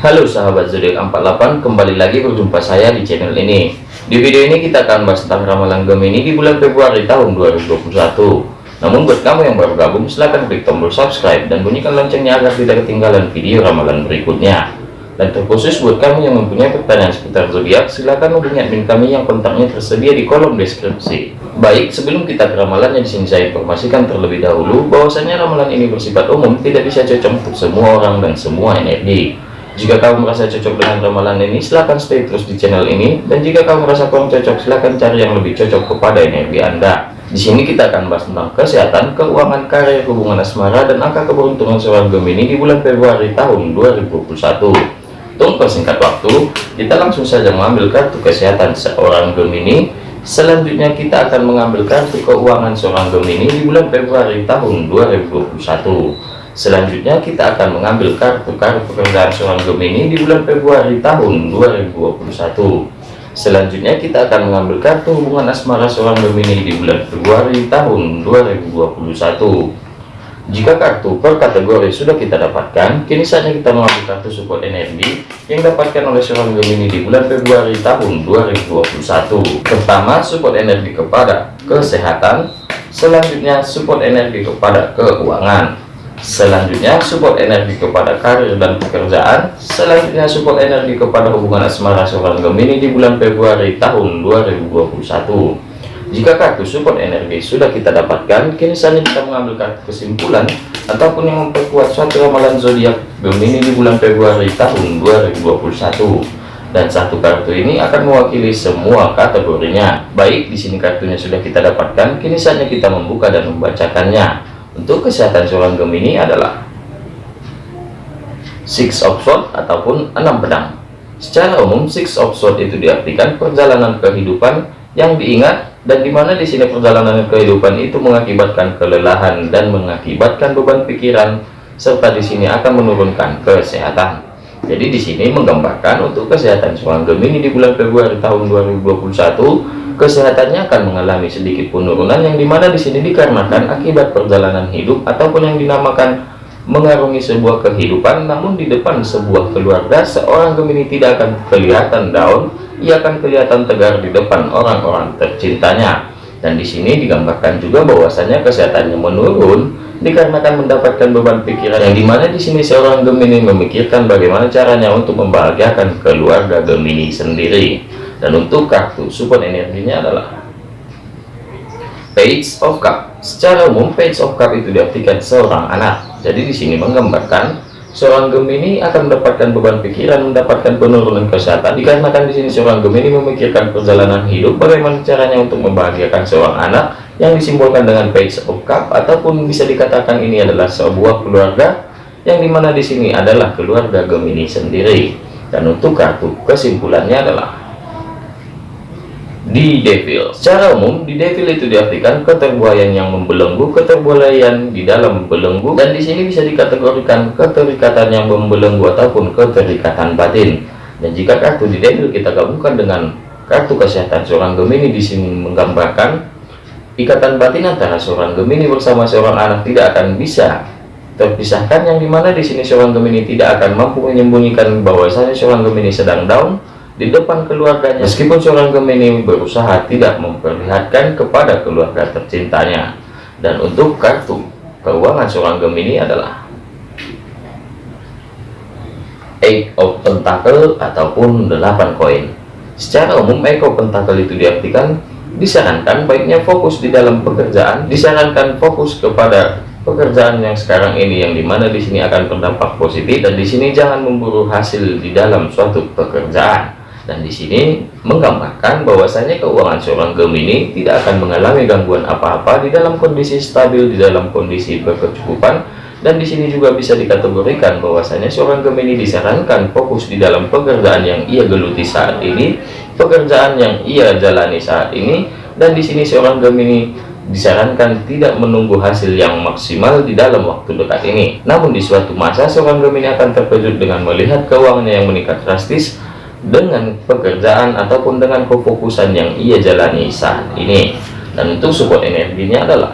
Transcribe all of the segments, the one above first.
Halo sahabat zodiak 48 kembali lagi berjumpa saya di channel ini. Di video ini kita akan bahas tentang ramalan Gemini di bulan Februari tahun 2021 namun buat kamu yang baru gabung silahkan klik tombol subscribe dan bunyikan loncengnya agar tidak ketinggalan video ramalan berikutnya. Dan terkhusus buat kamu yang mempunyai pertanyaan seputar zodiak silahkan hubungi admin kami yang kontaknya tersedia di kolom deskripsi. Baik sebelum kita ke ramalannya di sini saya informasikan terlebih dahulu bahwasanya ramalan ini bersifat umum tidak bisa cocok untuk semua orang dan semua energi jika kamu merasa cocok dengan ramalan ini, silahkan stay terus di channel ini. Dan jika kamu merasa kurang cocok, silahkan cari yang lebih cocok kepada energi Anda. Di sini kita akan bahas tentang kesehatan, keuangan, karir, hubungan asmara, dan angka keberuntungan seorang Gemini di bulan Februari tahun 2021. Untuk persingkat waktu, kita langsung saja mengambil kartu kesehatan seorang Gemini. Selanjutnya kita akan mengambil kartu keuangan seorang Gemini di bulan Februari tahun 2021. Selanjutnya kita akan mengambil kartu-kartu pekerjaan seorang Gemini di bulan Februari tahun 2021. Selanjutnya kita akan mengambil kartu hubungan asmara seorang Gemini di bulan Februari tahun 2021. Jika kartu per kategori sudah kita dapatkan, kini saatnya kita mengambil kartu support energi yang dapatkan oleh seorang Gemini di bulan Februari tahun 2021. Pertama, support energi kepada kesehatan, selanjutnya support energi kepada keuangan, Selanjutnya support energi kepada karir dan pekerjaan Selanjutnya support energi kepada hubungan asmara seorang Gemini di bulan Februari tahun 2021 Jika kartu support energi sudah kita dapatkan Kini saatnya kita mengambil kartu kesimpulan Ataupun yang memperkuat suatu ramalan zodiak Gemini di bulan Februari tahun 2021 dan satu kartu ini akan mewakili semua kategorinya. Baik, di sini kartunya sudah kita dapatkan, kini saatnya kita membuka dan membacakannya. Untuk kesehatan seorang Gemini adalah Six of Swords ataupun enam pedang. Secara umum, Six of Swords itu diartikan perjalanan kehidupan yang diingat dan di mana di sini perjalanan kehidupan itu mengakibatkan kelelahan dan mengakibatkan beban pikiran serta di sini akan menurunkan kesehatan. Jadi di sini menggambarkan untuk kesehatan seorang Gemini di bulan Februari tahun 2021 kesehatannya akan mengalami sedikit penurunan yang di mana di sini dikarenakan akibat perjalanan hidup ataupun yang dinamakan mengarungi sebuah kehidupan namun di depan sebuah keluarga seorang Gemini tidak akan kelihatan down ia akan kelihatan tegar di depan orang-orang tercintanya. Dan di sini digambarkan juga bahwasanya kesehatannya menurun dikarenakan mendapatkan beban pikiran yang di mana di sini seorang Gemini memikirkan bagaimana caranya untuk membahagiakan keluarga Gemini sendiri dan untuk kartu support energinya adalah page of cup. Secara umum page of cup itu diartikan seorang anak. Jadi di sini menggambarkan seorang Gemini akan mendapatkan beban pikiran mendapatkan penurunan kesehatan. Dikarenakan di sini seorang Gemini memikirkan perjalanan hidup bagaimana caranya untuk membahagiakan seorang anak yang disimbolkan dengan page of cup ataupun bisa dikatakan ini adalah sebuah keluarga yang di mana di sini adalah keluarga Gemini sendiri. Dan untuk kartu kesimpulannya adalah di devil. Secara umum di devil itu diartikan keterbuayan yang membelenggu keterbuayan di dalam belenggu dan di sini bisa dikategorikan keterikatan yang membelenggu ataupun keterikatan batin. Dan jika kartu di devil kita gabungkan dengan kartu kesehatan seorang Gemini di sini menggambarkan ikatan batin antara seorang Gemini bersama seorang anak tidak akan bisa terpisahkan yang di mana di sini seorang Gemini tidak akan mampu menyembunyikan bahwasanya seorang Gemini sedang down di depan keluarganya. Meskipun seorang Gemini berusaha tidak memperlihatkan kepada keluarga tercintanya. Dan untuk kartu keuangan seorang Gemini adalah Eight of Pentacle ataupun 8 koin. Secara umum Eight of Pentacle itu diartikan disarankan baiknya fokus di dalam pekerjaan disarankan fokus kepada pekerjaan yang sekarang ini yang di mana di sini akan berdampak positif dan di sini jangan memburu hasil di dalam suatu pekerjaan dan di sini menggambarkan bahwasanya keuangan seorang Gemini tidak akan mengalami gangguan apa-apa di dalam kondisi stabil di dalam kondisi berkecukupan. Dan di sini juga bisa dikategorikan bahwasanya seorang Gemini disarankan fokus di dalam pekerjaan yang ia geluti saat ini pekerjaan yang ia jalani saat ini. Dan di sini seorang Gemini disarankan tidak menunggu hasil yang maksimal di dalam waktu dekat ini. Namun di suatu masa seorang Gemini akan terkejut dengan melihat keuangannya yang meningkat drastis dengan pekerjaan ataupun dengan kefokusan yang ia jalani saat ini. Dan untuk support energinya adalah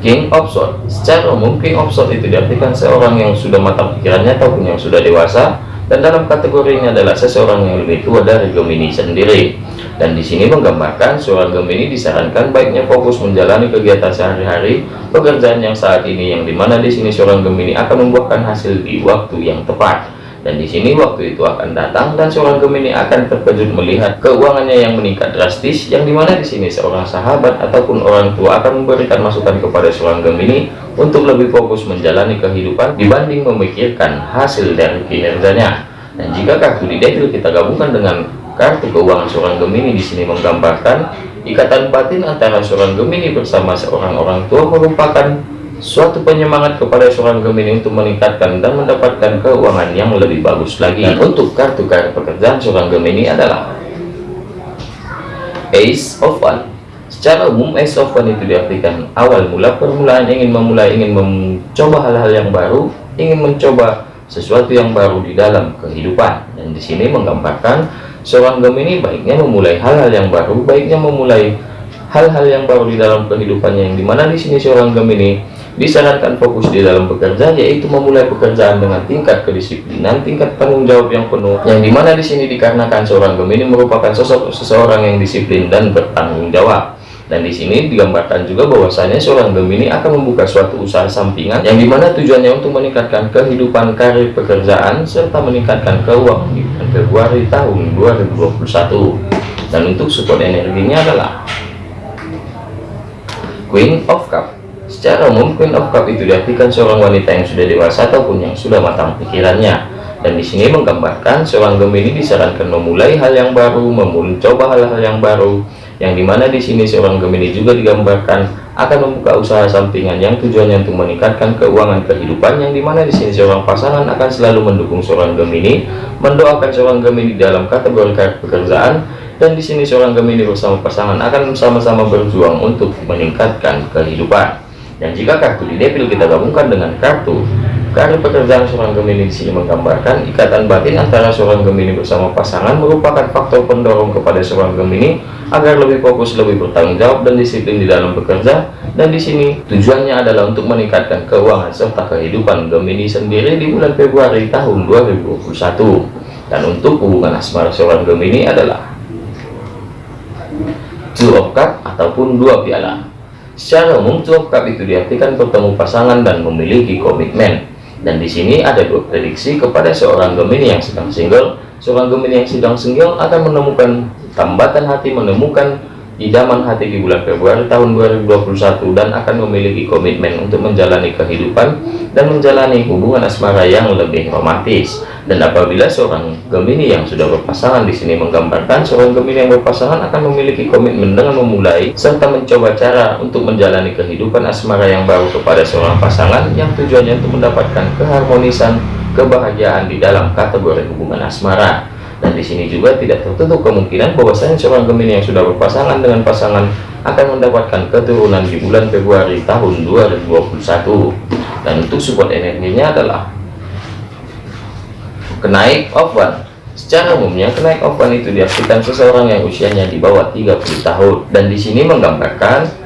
King of Swords. Secara umum King of Swords itu diartikan seorang yang sudah matang pikirannya ataupun yang sudah dewasa dan dalam kategori ini adalah seseorang yang lebih tua dari Gemini sendiri. Dan di sini menggambarkan seorang Gemini disarankan baiknya fokus menjalani kegiatan sehari-hari pekerjaan yang saat ini yang di mana di sini seorang Gemini akan membuahkan hasil di waktu yang tepat dan di sini waktu itu akan datang dan seorang Gemini akan terkejut melihat keuangannya yang meningkat drastis yang di mana di sini seorang sahabat ataupun orang tua akan memberikan masukan kepada seorang Gemini untuk lebih fokus menjalani kehidupan dibanding memikirkan hasil dari kinerjanya. Dan jika kartu di devil kita gabungkan dengan kartu keuangan seorang Gemini di sini menggambarkan ikatan batin antara seorang Gemini bersama seorang orang tua merupakan suatu penyemangat kepada seorang Gemini untuk meningkatkan dan mendapatkan keuangan yang lebih bagus lagi. Dan untuk kartu kartu pekerjaan seorang Gemini adalah Ace of One. Secara umum Ace of One itu diartikan awal mula permulaan ingin memulai ingin mencoba hal-hal yang baru ingin mencoba sesuatu yang baru di dalam kehidupan. Dan di sini menggambarkan seorang Gemini baiknya memulai hal-hal yang baru baiknya memulai hal-hal yang baru di dalam kehidupannya yang di mana di sini seorang Gemini disarankan fokus di dalam bekerja yaitu memulai pekerjaan dengan tingkat kedisiplinan tingkat tanggung jawab yang penuh yang di mana di sini dikarenakan seorang Gemini merupakan sosok seseorang yang disiplin dan bertanggung jawab. Dan di sini digambarkan juga bahwasanya seorang Gemini akan membuka suatu usaha sampingan yang di mana tujuannya untuk meningkatkan kehidupan karir pekerjaan serta meningkatkan keuangan di Februari tahun 2021 dan untuk support energinya adalah Queen of Cup Secara umum Queen of Cup itu diartikan seorang wanita yang sudah dewasa ataupun yang sudah matang pikirannya. Dan di sini menggambarkan seorang Gemini disarankan memulai hal yang baru, mencoba hal-hal yang baru, yang di mana di sini seorang Gemini juga digambarkan akan membuka usaha sampingan yang tujuannya untuk meningkatkan keuangan kehidupan, yang di mana di sini seorang pasangan akan selalu mendukung seorang Gemini, mendoakan seorang Gemini dalam kategori pekerjaan, dan di sini seorang Gemini bersama pasangan akan sama-sama berjuang untuk meningkatkan kehidupan. Dan jika kartu di devil kita gabungkan dengan kartu kartu pekerjaan seorang Gemini di sini menggambarkan ikatan batin antara seorang Gemini bersama pasangan merupakan faktor pendorong kepada seorang Gemini agar lebih fokus, lebih bertanggung jawab dan disiplin di dalam bekerja. Dan di sini tujuannya adalah untuk meningkatkan keuangan serta kehidupan Gemini sendiri di bulan Februari tahun 2021. Dan untuk hubungan asmara seorang Gemini adalah Two of Cup ataupun dua piala. Secara umum cup itu diartikan bertemu pasangan dan memiliki komitmen. Dan di sini ada dua prediksi kepada seorang Gemini yang sedang single. Seorang Gemini yang sedang single akan menemukan tambatan hati, menemukan idaman hati di bulan Februari tahun 2021 dan akan memiliki komitmen untuk menjalani kehidupan dan menjalani hubungan asmara yang lebih romantis. Dan apabila seorang Gemini yang sudah berpasangan di sini menggambarkan seorang Gemini yang berpasangan akan memiliki komitmen dengan memulai serta mencoba cara untuk menjalani kehidupan asmara yang baru kepada seorang pasangan yang tujuannya untuk mendapatkan keharmonisan kebahagiaan di dalam kategori hubungan asmara di sini juga tidak tertutup kemungkinan bahwasanya seorang Gemini yang sudah berpasangan dengan pasangan akan mendapatkan keturunan di bulan Februari tahun 2021 dan untuk support energinya adalah kenaik one secara umumnya kenaik one itu diartikan seseorang yang usianya di bawah 30 tahun. Dan di sini menggambarkan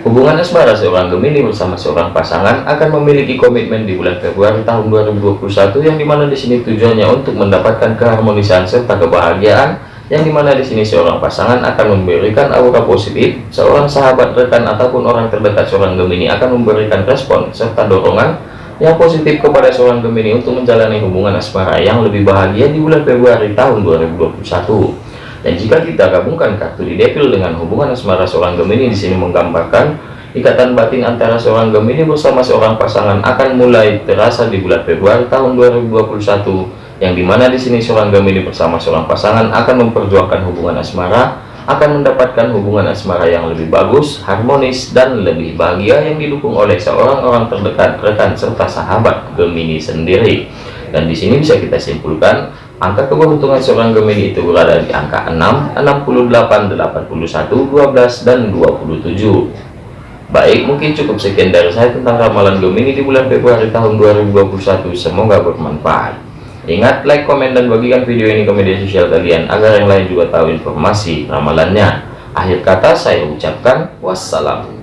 Hubungan asmara seorang Gemini bersama seorang pasangan akan memiliki komitmen di bulan Februari tahun 2021 yang di mana di sini tujuannya untuk mendapatkan keharmonisan serta kebahagiaan yang di mana di sini seorang pasangan akan memberikan aura positif seorang sahabat rekan ataupun orang terdekat seorang Gemini akan memberikan respon serta dorongan yang positif kepada seorang Gemini untuk menjalani hubungan asmara yang lebih bahagia di bulan Februari tahun 2021 dan jika kita gabungkan kartu di devil dengan hubungan asmara seorang Gemini di sini menggambarkan ikatan batin antara seorang Gemini bersama seorang pasangan akan mulai terasa di bulan Februari tahun 2021 yang di mana di sini seorang Gemini bersama seorang pasangan akan memperjuangkan hubungan asmara akan mendapatkan hubungan asmara yang lebih bagus, harmonis, dan lebih bahagia yang didukung oleh seorang orang terdekat, rekan, serta sahabat Gemini sendiri. Dan di sini bisa kita simpulkan Angka keberuntungan seorang Gemini itu berada di angka 6, 68, 81, 12, dan 27. Baik, mungkin cukup sekian dari saya tentang ramalan Gemini di bulan Februari tahun 2021. Semoga bermanfaat. Ingat, like, komen, dan bagikan video ini ke media sosial kalian agar yang lain juga tahu informasi ramalannya. Akhir kata saya ucapkan wassalam.